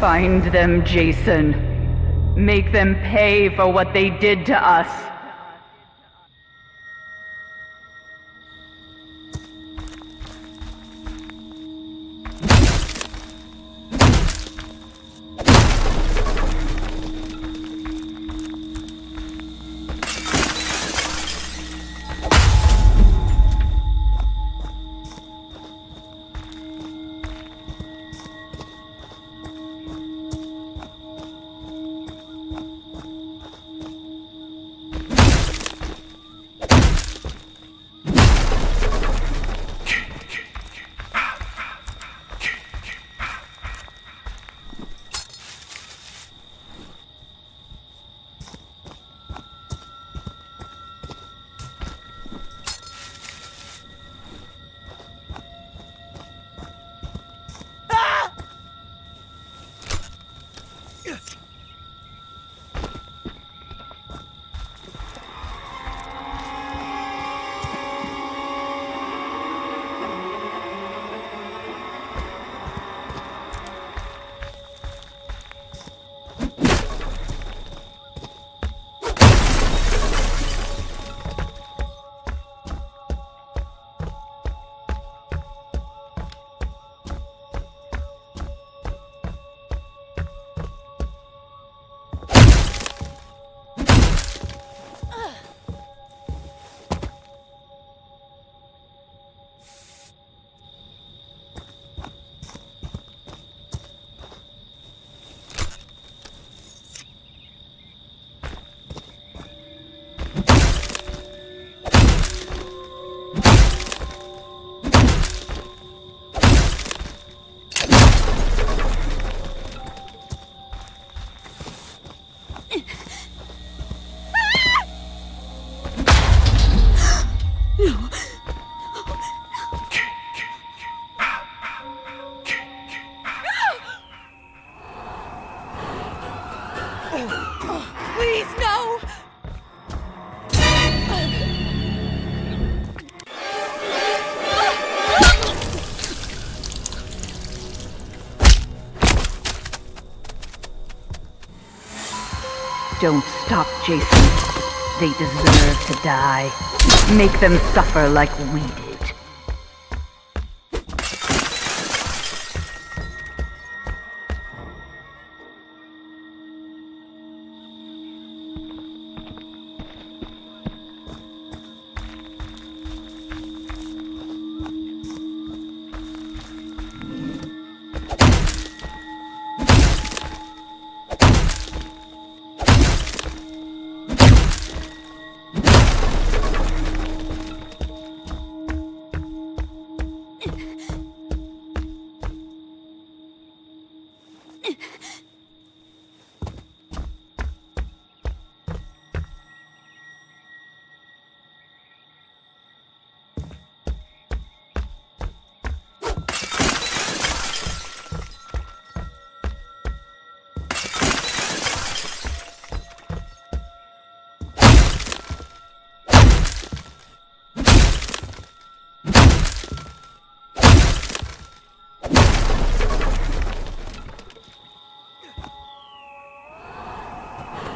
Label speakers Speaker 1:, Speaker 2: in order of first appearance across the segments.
Speaker 1: Find them, Jason. Make them pay for what they did to us.
Speaker 2: Please, no!
Speaker 1: Don't stop, Jason. They deserve to die. Make them suffer like we did.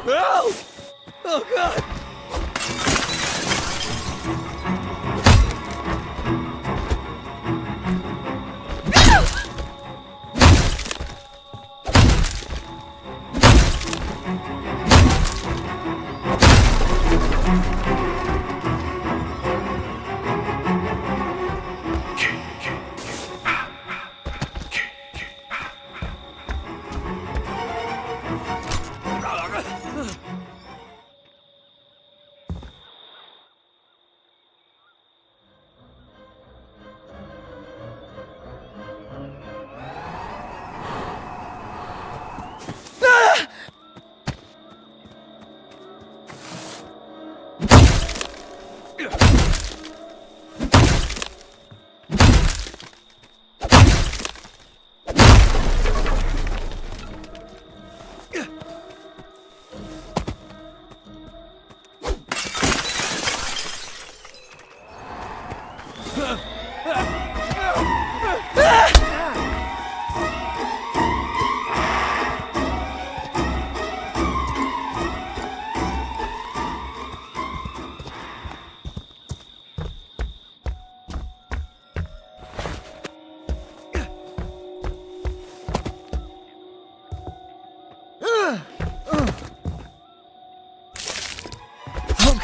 Speaker 3: Oh! Oh god!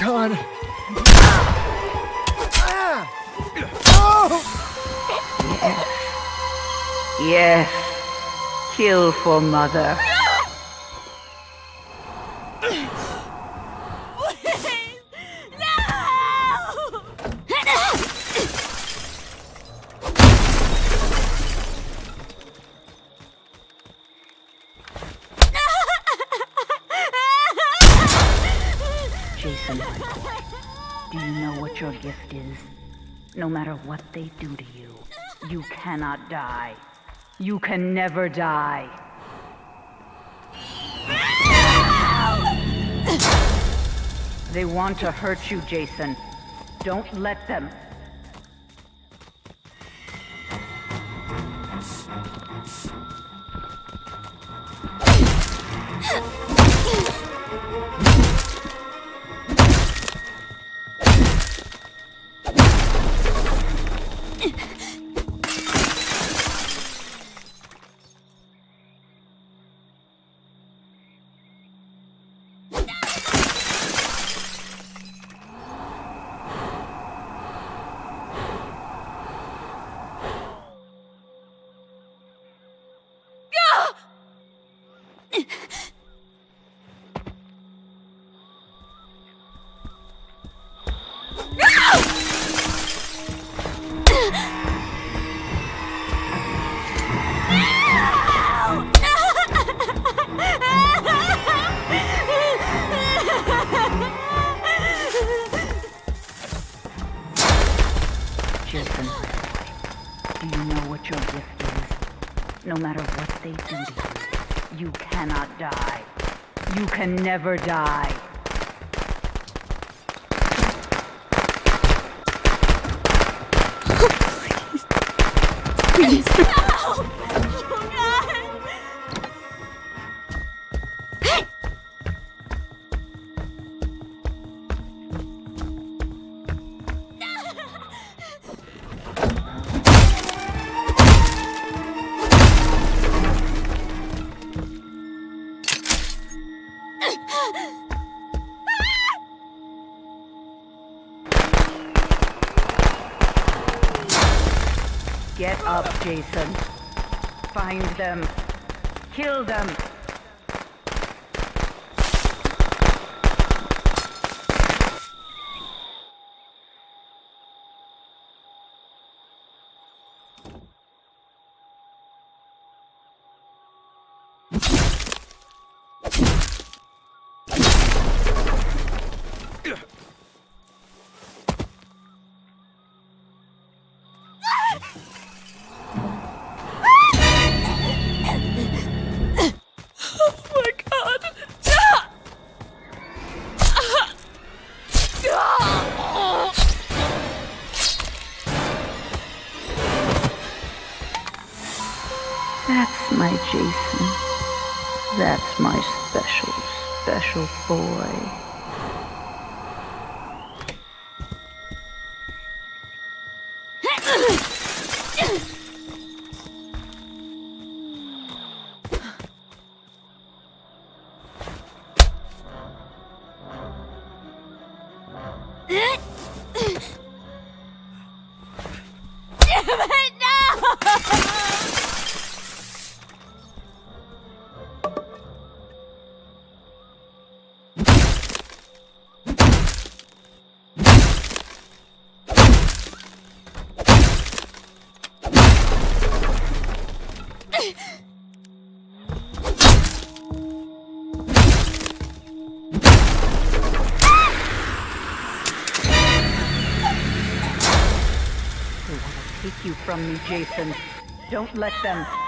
Speaker 3: God.
Speaker 1: Yes. Kill for mother. Gift is? No matter what they do to you, you cannot die. You can never die. They want to hurt you, Jason. Don't let them. Can never die.
Speaker 2: Oh,
Speaker 1: Get up, Jason. Find them. Kill them. special boy. From me, Jason. Don't let them.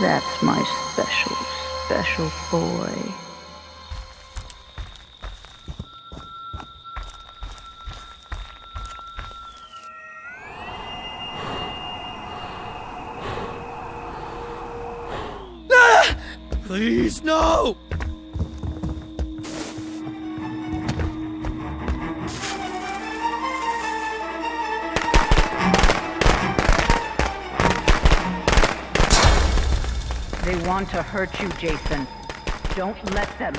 Speaker 1: That's my special, special boy.
Speaker 3: Please, no!
Speaker 1: Want to hurt you, Jason. Don't let them.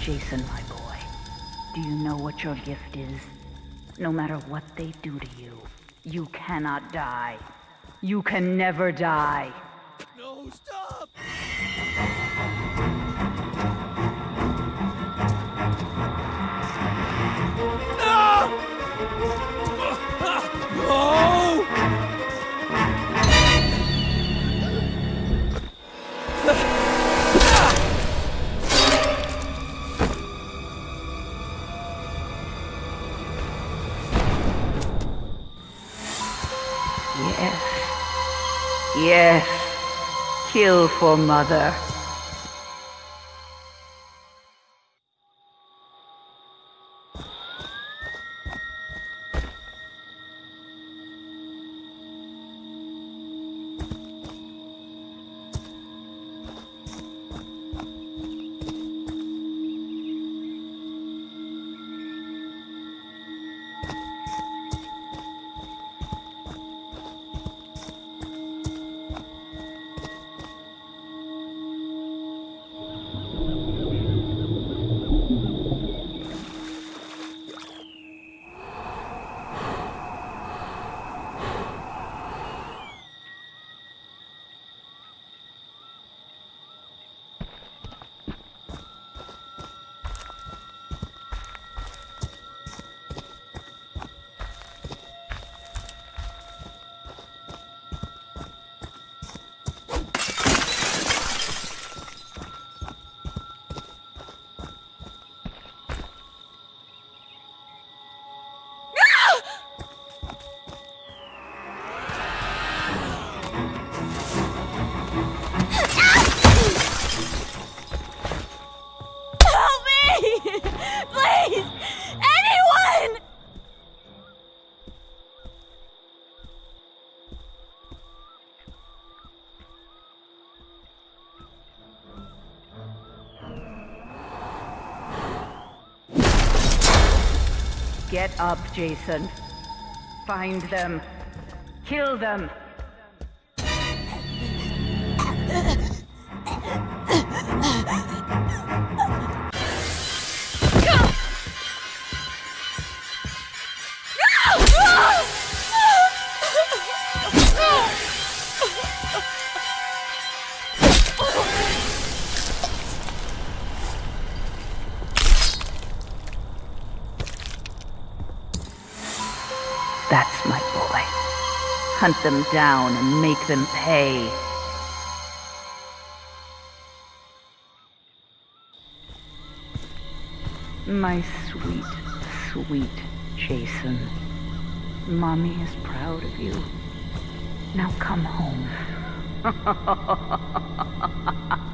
Speaker 1: Jason, my boy, do you know what your gift is? No matter what they do to you, you cannot die. You can never die.
Speaker 3: No, stop!
Speaker 1: For mother. Get up, Jason. Find them. Kill them. Hunt them down and make them pay. My sweet, sweet Jason. Mommy is proud of you. Now come home.